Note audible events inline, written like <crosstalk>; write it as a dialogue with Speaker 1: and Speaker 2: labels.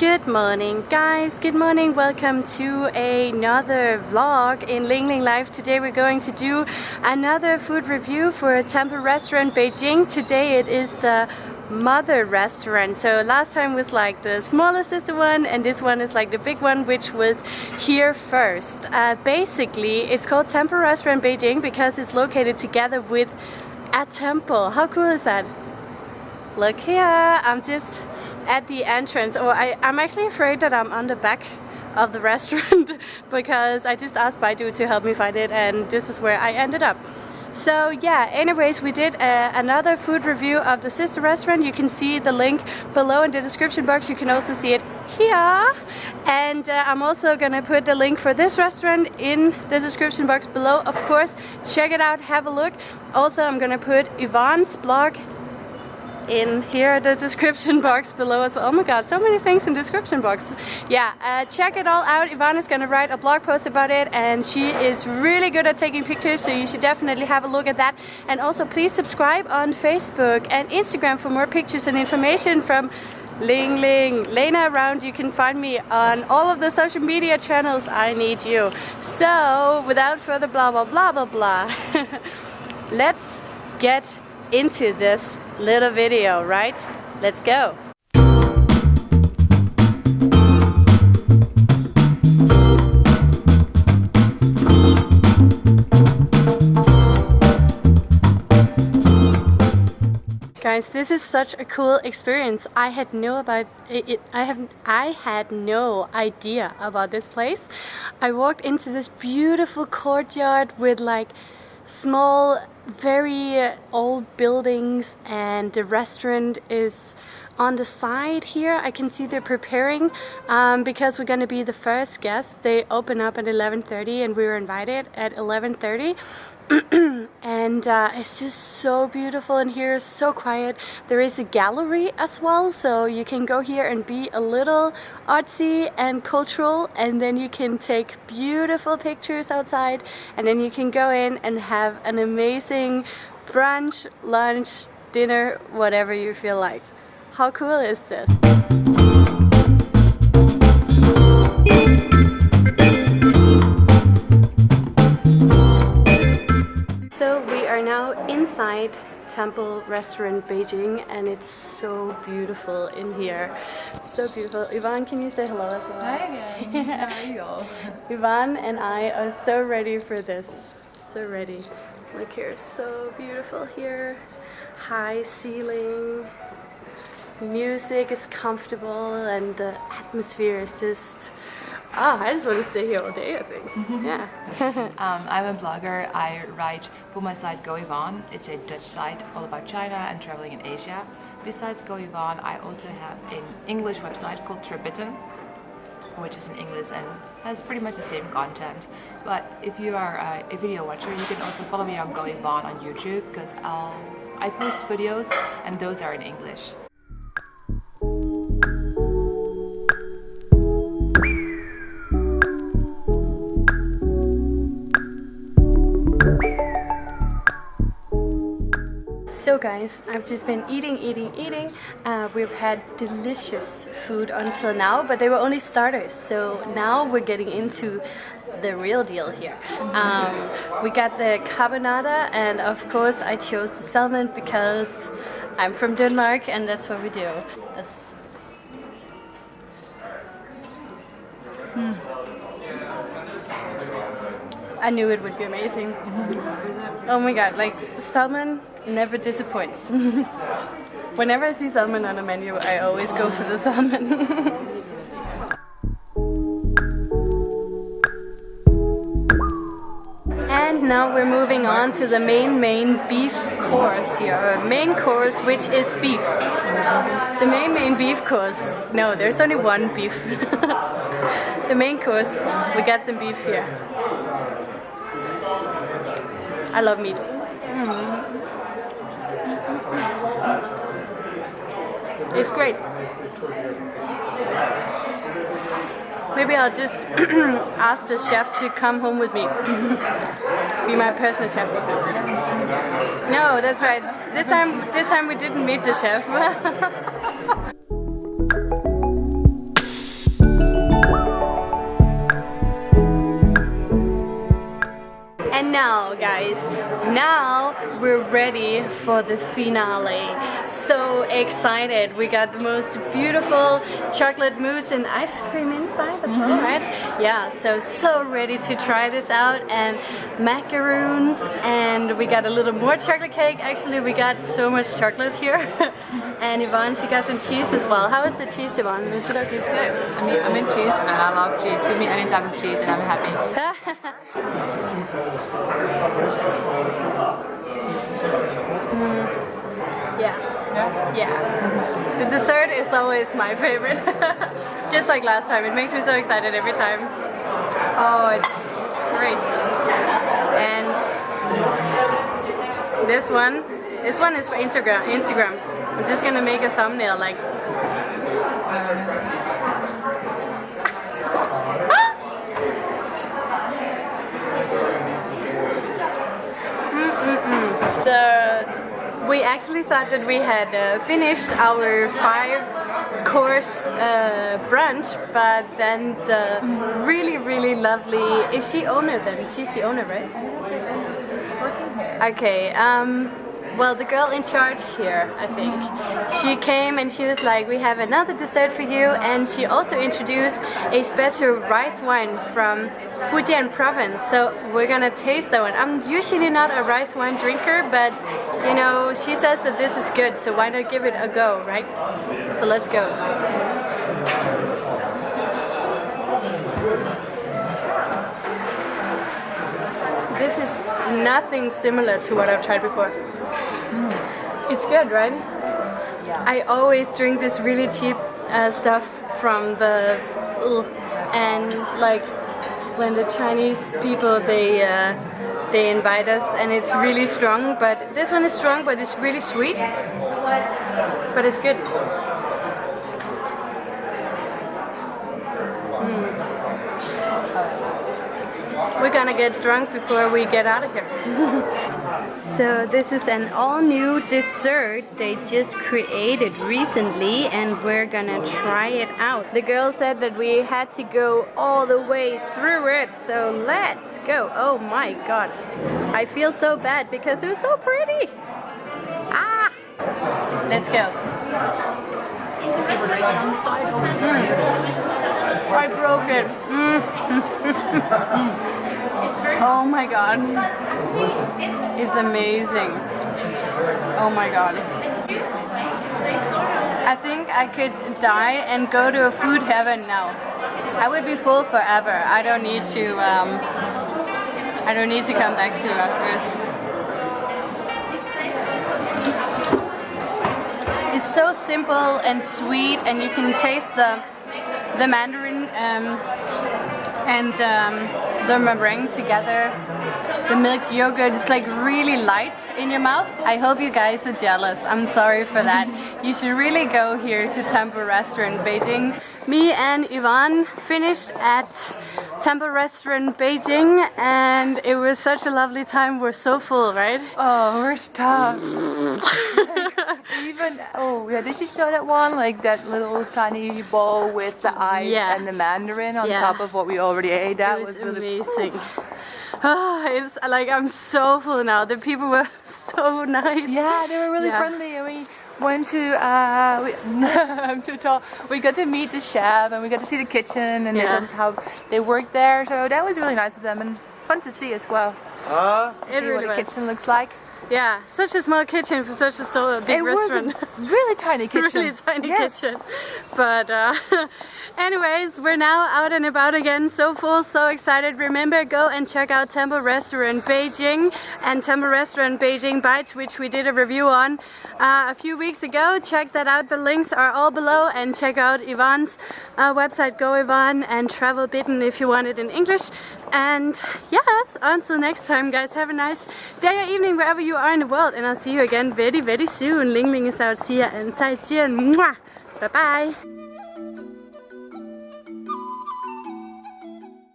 Speaker 1: Good morning guys, good morning, welcome to another vlog in Ling Ling Life. Today we're going to do another food review for a temple restaurant Beijing. Today it is the mother restaurant. So last time was like the smaller sister one and this one is like the big one which was here first. Uh, basically it's called temple restaurant Beijing because it's located together with a temple. How cool is that? Look here. I'm just at the entrance or I, I'm actually afraid that I'm on the back of the <laughs> restaurant because I just asked Baidu to help me find it and this is where I ended up. So yeah, anyways, we did uh, another food review of the sister restaurant. You can see the link below in the description box. You can also see it here. And uh, I'm also gonna put the link for this restaurant in the description box below. Of course, check it out, have a look. Also, I'm gonna put Yvonne's blog in here the description <laughs> box below as well. Oh my god, so many things in description box. Yeah, uh, check it all out. Ivana's gonna write a blog post about it and she is really good at taking pictures so you should definitely have a look at that. And also please subscribe on Facebook and Instagram for more pictures and information from Ling Ling, Lena around. You can find me on all of the social media channels. I need you. So without further blah blah blah blah blah, <laughs> let's get into this little video, right? Let's go. Guys, this is such a cool experience. I had no about it, it, I have I had no idea about this place. I walked into this beautiful courtyard with like small very old buildings and the restaurant is on the side here I can see they're preparing um, because we're gonna be the first guests they open up at 11:30 and we were invited at 11:30 <clears throat> and uh, it's just so beautiful in here so quiet. There is a gallery as well so you can go here and be a little artsy and cultural and then you can take beautiful pictures outside and then you can go in and have an amazing brunch lunch dinner whatever you feel like how cool is this So we are now inside Temple Restaurant Beijing and it's so beautiful in here. So beautiful. Yvonne, can you say hello as well?
Speaker 2: Hi again. How are you? <laughs>
Speaker 1: Yvonne and I are so ready for this. So ready. Look here, so beautiful here. High ceiling. Music is comfortable and the atmosphere is just Ah, I just want to stay here all day, I think. <laughs> yeah. <laughs>
Speaker 2: um, I'm a blogger. I write for my site Go Yvonne. It's a Dutch site all about China and traveling in Asia. Besides Go Yvonne, I also have an English website called Travel Bitten, which is in English and has pretty much the same content. But if you are a video watcher, you can also follow me on Go Yvonne on YouTube because I'll I post videos and those are in English.
Speaker 1: So guys, I've just been eating, eating, eating. Uh, we've had delicious food until now, but they were only starters. So now we're getting into the real deal here. Um, we got the carbonara and of course I chose the salmon because I'm from Denmark and that's what we do. I knew it would be amazing. oh my god, like salmon never disappoints. <laughs> Whenever I see salmon on a menu, I always go for the salmon. <laughs> and now we're moving on to the main main beef course here. main course which is beef. The main main beef course. No, there's only one beef. <laughs> the main course, we got some beef here. I love meat. Mm. It's great. Maybe I'll just <clears throat> ask the chef to come home with me. <laughs> Be my personal chef. No, that's right. This time this time we didn't meet the chef. <laughs> now guys, now we're ready for the finale. So excited. We got the most beautiful chocolate mousse and ice cream inside as well, mm -hmm. right? Yeah, so, so ready to try this out and macaroons and we got a little more chocolate cake. Actually, we got so much chocolate here. <laughs> and Yvonne, she got some cheese as well. How is the cheese, Yvonne? Is it okay?
Speaker 2: It's good. I mean, I'm in cheese and I love cheese. Give me any type of cheese and I'm happy. <laughs>
Speaker 1: mm. Yeah. Yeah? The dessert is always my favorite. <laughs> Just like last time. It makes me so excited every time. Oh, it's, it's great. And this one, this one is for Instagram. Instagram. I'm just gonna make a thumbnail like we actually thought that we had uh, finished our five course uh, brunch but then the really really lovely is she owner then? She's the owner right? Okay um well, the girl in charge here, I think, she came and she was like, we have another dessert for you and she also introduced a special rice wine from Fujian province. So we're gonna taste that one. I'm usually not a rice wine drinker, but you know, she says that this is good, so why not give it a go, right? So let's go. This is nothing similar to what I've tried before. Mm. It's good, right? Yeah. I always drink this really cheap uh, stuff from the and like when the Chinese people they uh, they invite us and it's really strong but this one is strong but it's really sweet but it's good gonna get drunk before we get out of here. <laughs> so this is an all new dessert they just created recently and we're gonna try it out. The girl said that we had to go all the way through it, so let's go. Oh my god. I feel so bad because it was so pretty. Ah! Let's go. I broke it. Mm. <laughs> <laughs> Oh my god. It's amazing. Oh my god. I think I could die and go to a food heaven now. I would be full forever. I don't need to um, I don't need to come back to Earth. It's so simple and sweet and you can taste the the mandarin um, and um, meringue together. The milk yogurt is like really light in your mouth. I hope you guys are jealous. I'm sorry for that. You should really go here to Temple Restaurant Beijing. Me and Yvonne finished at Temple Restaurant Beijing and it was such a lovely time. We're so full, right?
Speaker 2: Oh, we're stuffed. <laughs> even, oh yeah, did you show that one? Like that little tiny bowl with the ice yeah. and the mandarin on yeah. top of what we already ate. That
Speaker 1: was,
Speaker 2: was
Speaker 1: really amazing. Oh, <sighs> it's like I'm so full now. The people were <laughs> so nice.
Speaker 2: Yeah, they were really yeah. friendly. And we went to, uh, we, <laughs> I'm too tall. We got to meet the chef and we got to see the kitchen and yeah. how they work there. So that was really nice of them and fun to see as well. Uh, it see really what the was. kitchen looks like.
Speaker 1: Yeah, such a small kitchen for such a, store, a big
Speaker 2: it
Speaker 1: restaurant. <laughs>
Speaker 2: tiny <laughs> kitchen.
Speaker 1: really tiny yes. kitchen. But uh, <laughs> anyways, we're now out and about again. So full, so excited. Remember, go and check out Temple Restaurant Beijing and Temple Restaurant Beijing Bites, which we did a review on uh, a few weeks ago. Check that out. The links are all below. And check out Yvonne's uh, website, Go Yvonne, and Travel Bitten if you want it in English. And yes, until next time, guys, have a nice day or evening wherever you are in the world and I'll see you again very very soon. Ling Ling is out. See ya and 再见，么么，拜拜。